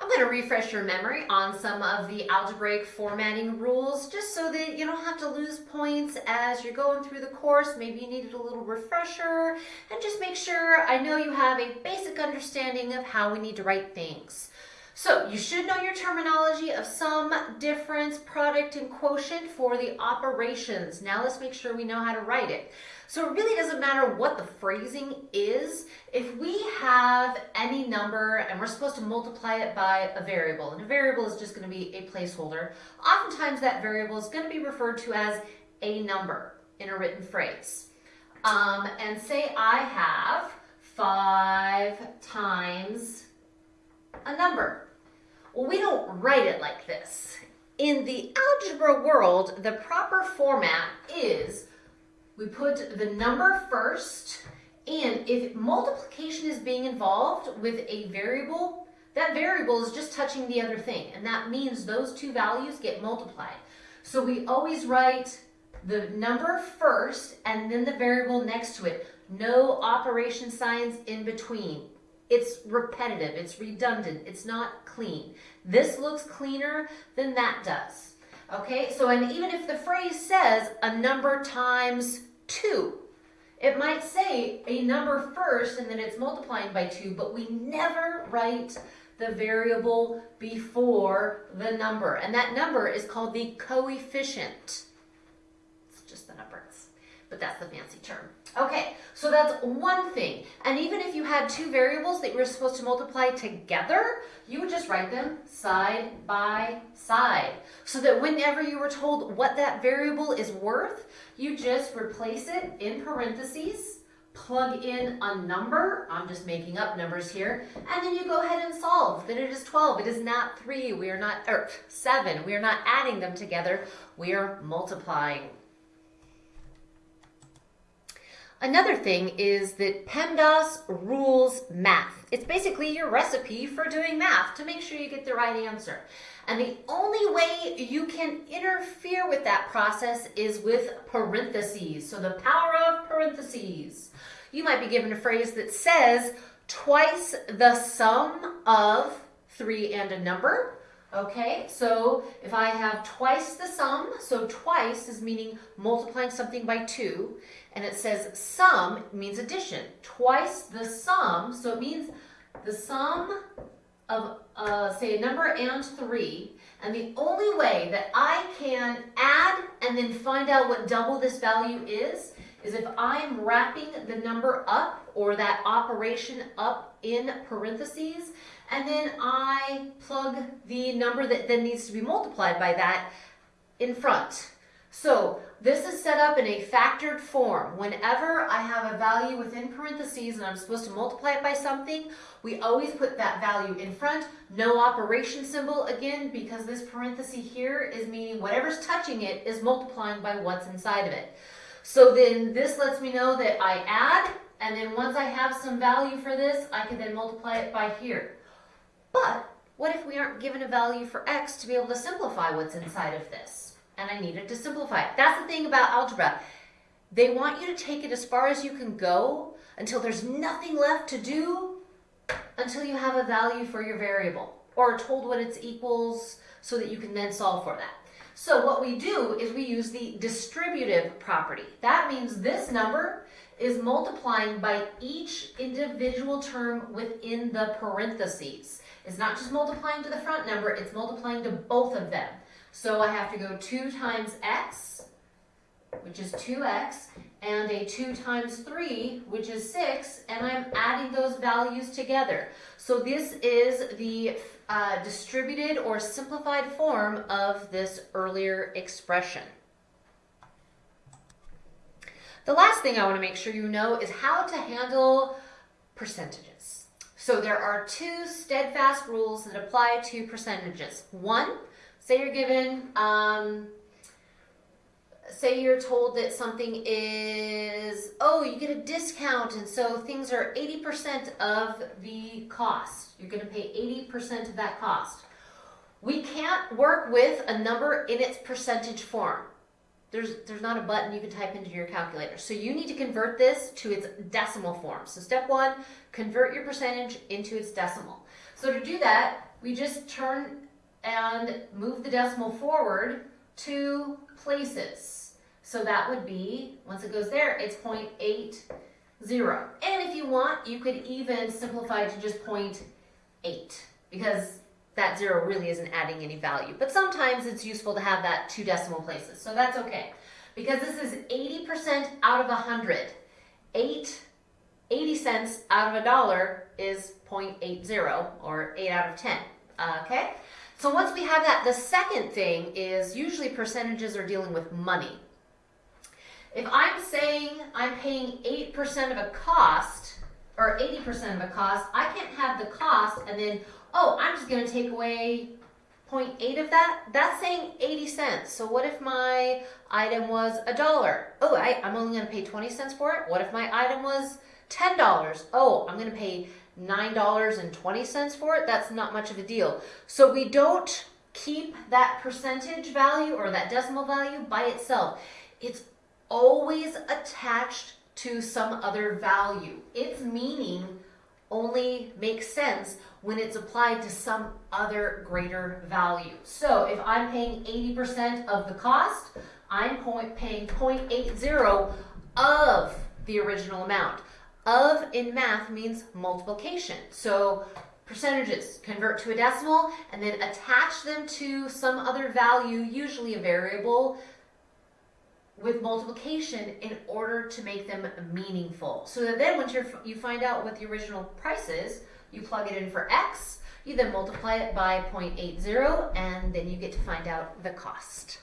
I'm going to refresh your memory on some of the algebraic formatting rules just so that you don't have to lose points as you're going through the course. Maybe you needed a little refresher and just make sure I know you have a basic understanding of how we need to write things. So you should know your terminology of sum, difference, product, and quotient for the operations. Now let's make sure we know how to write it. So it really doesn't matter what the phrasing is. If we have any number and we're supposed to multiply it by a variable, and a variable is just going to be a placeholder, oftentimes that variable is going to be referred to as a number in a written phrase. Um, and say I have five times a number. Well, we don't write it like this. In the algebra world, the proper format is we put the number first, and if multiplication is being involved with a variable, that variable is just touching the other thing, and that means those two values get multiplied. So we always write the number first and then the variable next to it. No operation signs in between. It's repetitive, it's redundant, it's not clean. This looks cleaner than that does. Okay, so and even if the phrase says a number times two, it might say a number first and then it's multiplying by two, but we never write the variable before the number. And that number is called the coefficient. It's just the numbers, but that's the fancy term. Okay, so that's one thing. And even if you had two variables that you were supposed to multiply together, you would just write them side by side. So that whenever you were told what that variable is worth, you just replace it in parentheses, plug in a number, I'm just making up numbers here, and then you go ahead and solve. Then it is 12, it is not 3, we are not, or 7, we are not adding them together, we are multiplying. Another thing is that PEMDAS rules math. It's basically your recipe for doing math to make sure you get the right answer. And the only way you can interfere with that process is with parentheses. So the power of parentheses. You might be given a phrase that says twice the sum of three and a number. Okay, so if I have twice the sum, so twice is meaning multiplying something by two, and it says sum means addition. Twice the sum, so it means the sum of, uh, say, a number and three, and the only way that I can add and then find out what double this value is, is if I'm wrapping the number up or that operation up in parentheses, and then I plug the number that then needs to be multiplied by that in front. So this is set up in a factored form. Whenever I have a value within parentheses and I'm supposed to multiply it by something, we always put that value in front. No operation symbol, again, because this parenthesis here is meaning whatever's touching it is multiplying by what's inside of it. So then this lets me know that I add, and then once I have some value for this, I can then multiply it by here. But what if we aren't given a value for x to be able to simplify what's inside of this? And I needed to simplify it. That's the thing about algebra. They want you to take it as far as you can go until there's nothing left to do until you have a value for your variable or told what its equals so that you can then solve for that. So what we do is we use the distributive property. That means this number is multiplying by each individual term within the parentheses. It's not just multiplying to the front number, it's multiplying to both of them. So I have to go 2 times x, which is 2x, and a 2 times 3, which is 6, and I'm adding those values together. So this is the uh, distributed or simplified form of this earlier expression. The last thing I want to make sure you know is how to handle percentages. So there are two steadfast rules that apply to percentages. One, say you're given um, say you're told that something is, oh, you get a discount, and so things are 80% of the cost. You're going to pay 80% of that cost. We can't work with a number in its percentage form. There's, there's not a button you can type into your calculator. So you need to convert this to its decimal form. So step one, convert your percentage into its decimal. So to do that, we just turn and move the decimal forward two places. So that would be, once it goes there, it's 0.80. And if you want, you could even simplify to just 0.8 because that zero really isn't adding any value. But sometimes it's useful to have that two decimal places. So that's okay. Because this is 80% out of 100. 8, 80 cents out of a dollar is 0.80 or 8 out of 10. Okay? So once we have that, the second thing is usually percentages are dealing with money. If I'm saying I'm paying 8% of a cost, or 80% of a cost, I can't have the cost and then, oh, I'm just going to take away 0.8 of that. That's saying 80 cents. So what if my item was a dollar? Oh, I, I'm only to pay 20 cents for it. What if my item was $10? Oh, I'm going to pay $9.20 for it. That's not much of a deal. So we don't keep that percentage value or that decimal value by itself. It's always attached to some other value. Its meaning only makes sense when it's applied to some other greater value. So if I'm paying 80% of the cost, I'm paying 0.80 of the original amount. Of in math means multiplication. So percentages convert to a decimal and then attach them to some other value, usually a variable, with multiplication in order to make them meaningful. So that then once you you find out what the original price is, you plug it in for x, you then multiply it by 0.80, and then you get to find out the cost.